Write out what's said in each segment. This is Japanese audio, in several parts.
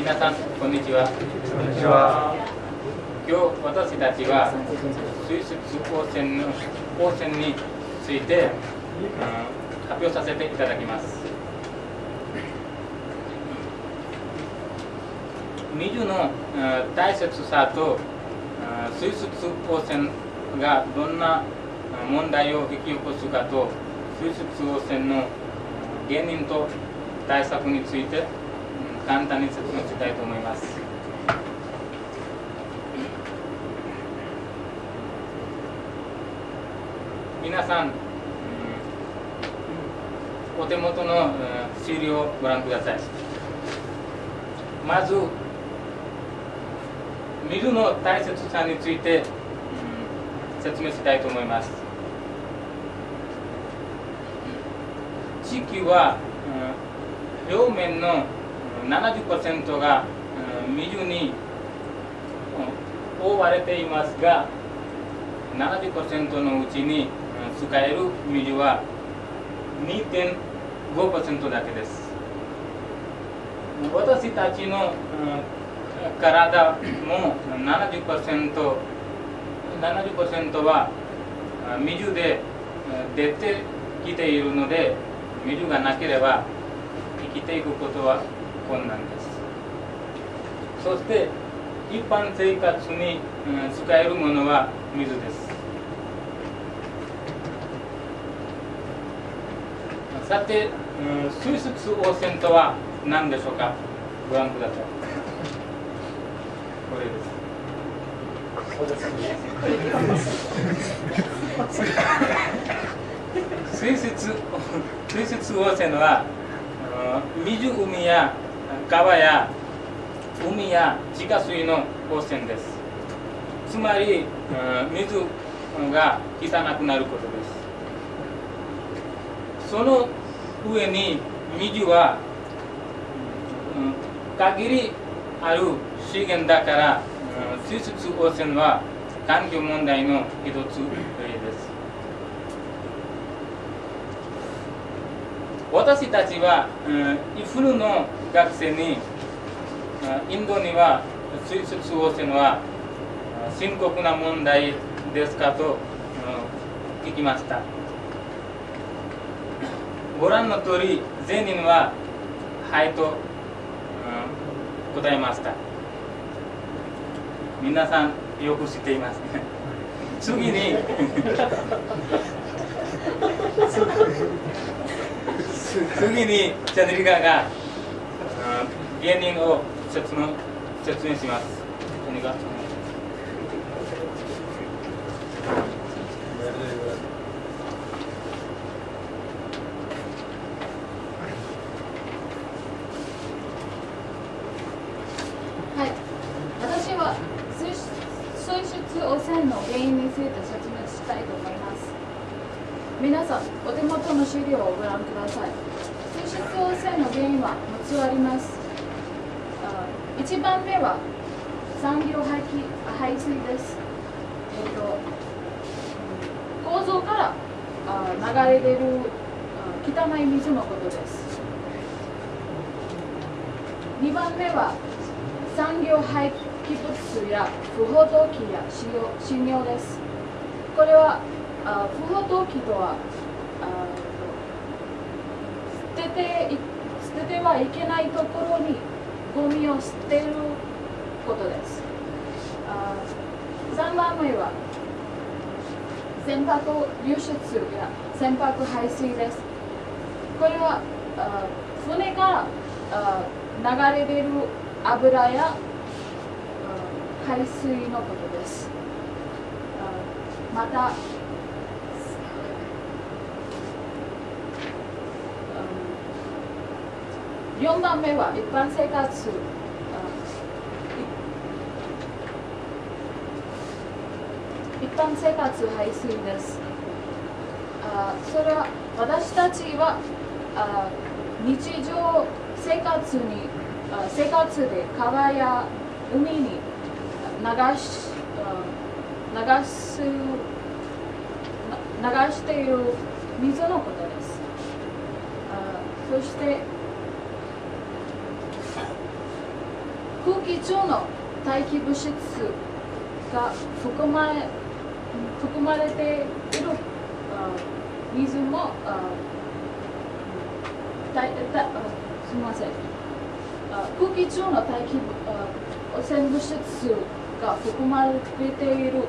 皆さんこんにちはこんにちは。今日私たちは水質汚染の汚染について、うん発表させていただきます水のうん大切さとうん水質汚染がどんなうん問題を引き起こすかと水質汚染の原因と対策についてうん簡単に説明したいと思います。皆さん、お手元の資料をご覧ください。まず水の大切さについて、説明したいと思います。地球は、表面の70%が水に覆われていますが70%のうちに使える水は2.5%だけです。私たちの体も70% 70は水で出てきているので水がなければ生きていくことは困難です。そして一般生活にうん使えるものは水です。さて、うん水質汚染とは何でしょうか？ご覧ください。これです。そうですね。水質水質汚染はうん湖や川や海や地下水の汚染です。つまりうん水が汚くなることです。その上に水は、うん限りある資源だから、うん水質汚染は環境問題の一つです。私たちは、うん、イフルの学生にインドには水質汚染は深刻な問題ですかと、うん聞きました。ご覧の通り全人は「はい」と、うん答えました。皆さんよく知っています次に次にチャネリカが芸人を説明説明しますチャネリカはい、私は水質水質汚染の原因について説明したいと思います。皆さん、お手元の資料をご覧ください。水質汚染の原因は6つあります。1番目は産業排気排水です。えっと、構造からあ流れ出る汚い水のことです。2番目は産業廃棄物や不法投棄や使用侵入です。これはあ不法投棄とはあ捨てて捨ててはいけないところにゴミを捨てることです。あ3番目は船舶流出や船舶排水です。これは船から流れ出る油やあ海水のことです。また、4番目は一般生活あ一般生活排水です。あそれは私たちはあ日常生活にあ生活で川や海に流しあ流すな流している水のことです。あそして空気中の大気物質が含まれ含まれている水もあだいだあすみません空気中の大気汚染物質が含まれている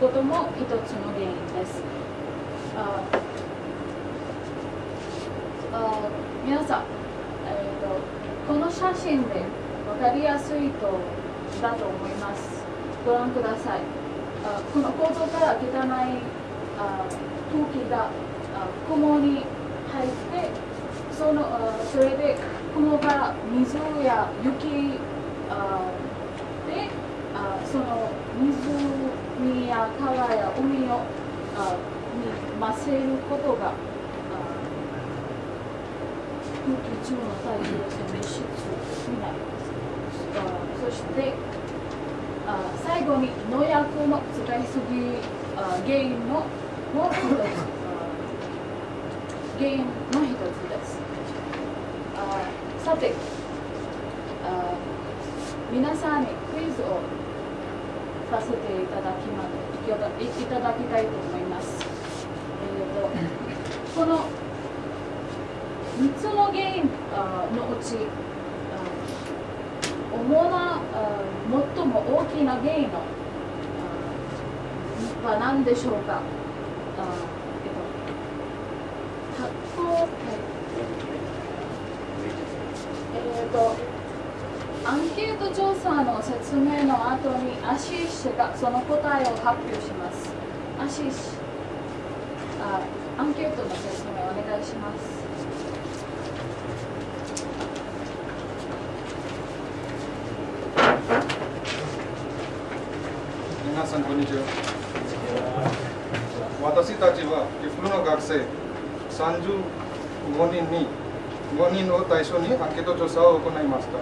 ことも一つの原因です。皆さん、えーと、この写真で分かりやすいとだと思います。ご覧ください。あこの構造から汚いあ空気があ雲に入ってそのあそれで雲が水や雪あであその湖や川や海をあに混ぜることがあ空気中の大気汚染物質になります。あそしてあ最後に農薬の使いすぎあ原因のもう一つ原因の一つです。あさて皆さん。にクイズをさせていただきまいただいただきたいと思います。えー、とこののうち主な最も大きな原因のは何でしょうかえっと、アンケート調査の説明の後にアシーシュがその答えを発表します。アシーシあアンケートの説明お願いします。皆さんこんにちは。私たちはイフルの学生35人に5人を対象にアンケート調査を行いました。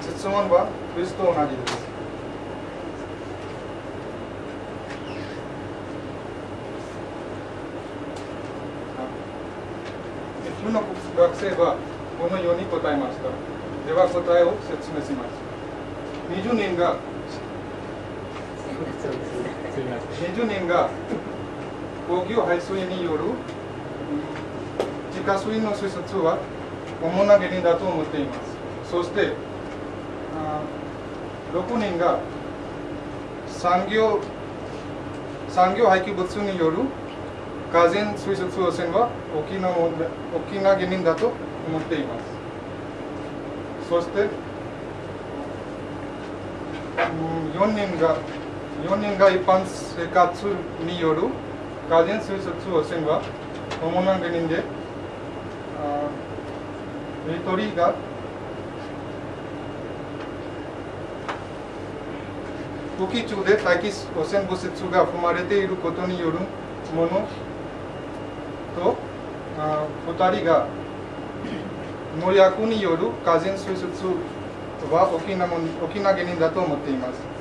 質問はクイズと同じです。イフルの学生はこのように答えました。では答えを説明します。20人が20人が工業排水によるうん地下水の水質は主な原因だと思っています。そして、あ6人が産業産業廃棄物による河川水質汚染は大きな大きな原因だと思っています。そして、4人が4人が一般生活による河川水質汚染は主な原因で、あ1人が空気中で大気汚染物質が含まれていることによるものと、あ2人が農薬による河川水質は大きなもん大きな原因だと思っています。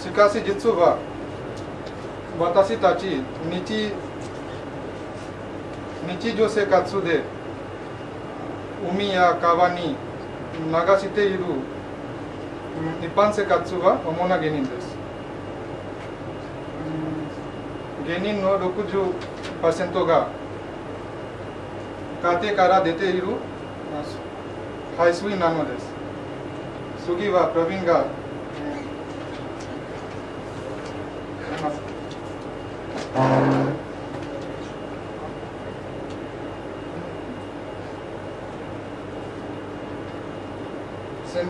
しかし実は私たち日日常生活で海や川に流している一般生活は主な原因です。原因の60%が家庭から出ている排水なのです。次はプロビンが、うんやります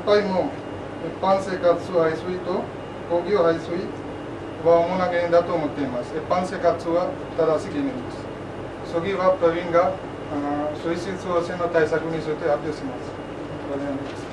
先輩も一般生活排水と工業排水は主な原因だと思っています。一般生活は正しい原因です。次はプロビンが水質汚染の対策について発表します。お願いします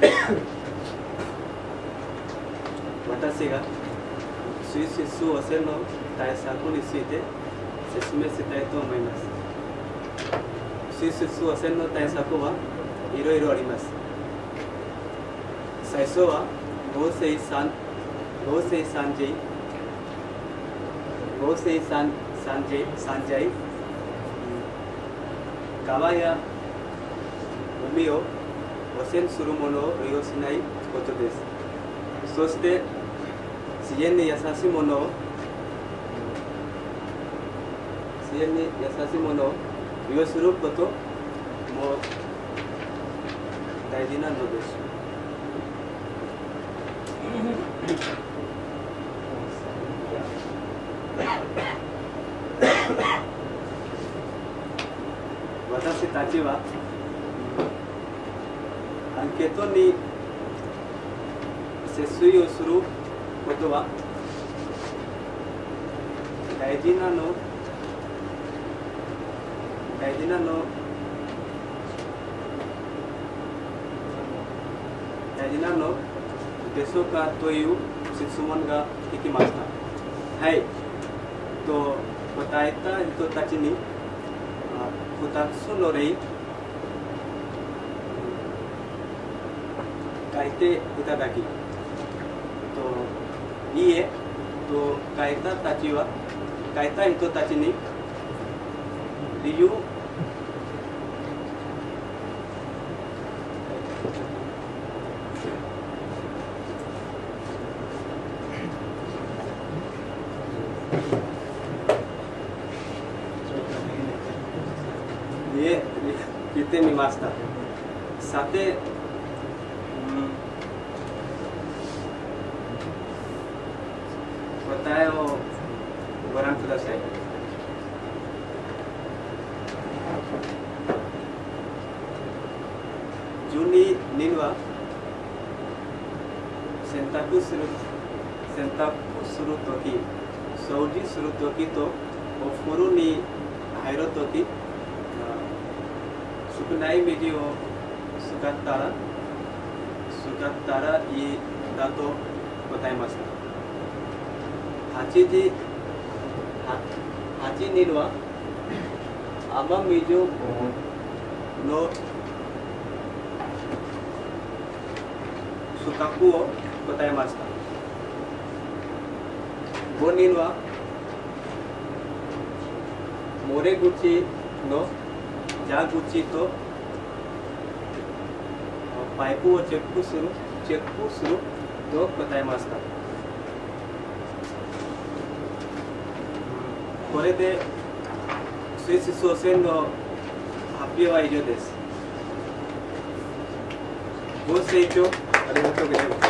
私が水質汚染の対策について説明したいと思います。水質汚染の対策はいろいろあります。最初は合成酸合成酸剤合成酸酸剤酸剤川や海を汚染するものを利用しないことです。そして自然に優しいものを自然に優しいものを利用することも大事なのです。私たちはケトに節水をすることは大事なの大事なの大事なのでしょうかという質問ができました。はい。と答えた人たちに2つの例書いていただき、といいえと書いたたちは書いた人たちに理由いえ言ってみました。さて、うん答えをご覧ください。12人は洗濯する洗濯するとき掃除するときとお風呂に入るとき少ない水を使ったら使ったらいいだと答えました8時8人は雨水の深くを答えました5人は漏れ口の蛇口とパイプをチェックするチェックすると答えましたこれでスイス総選の発表は以上です。ご清聴ありがとうございます。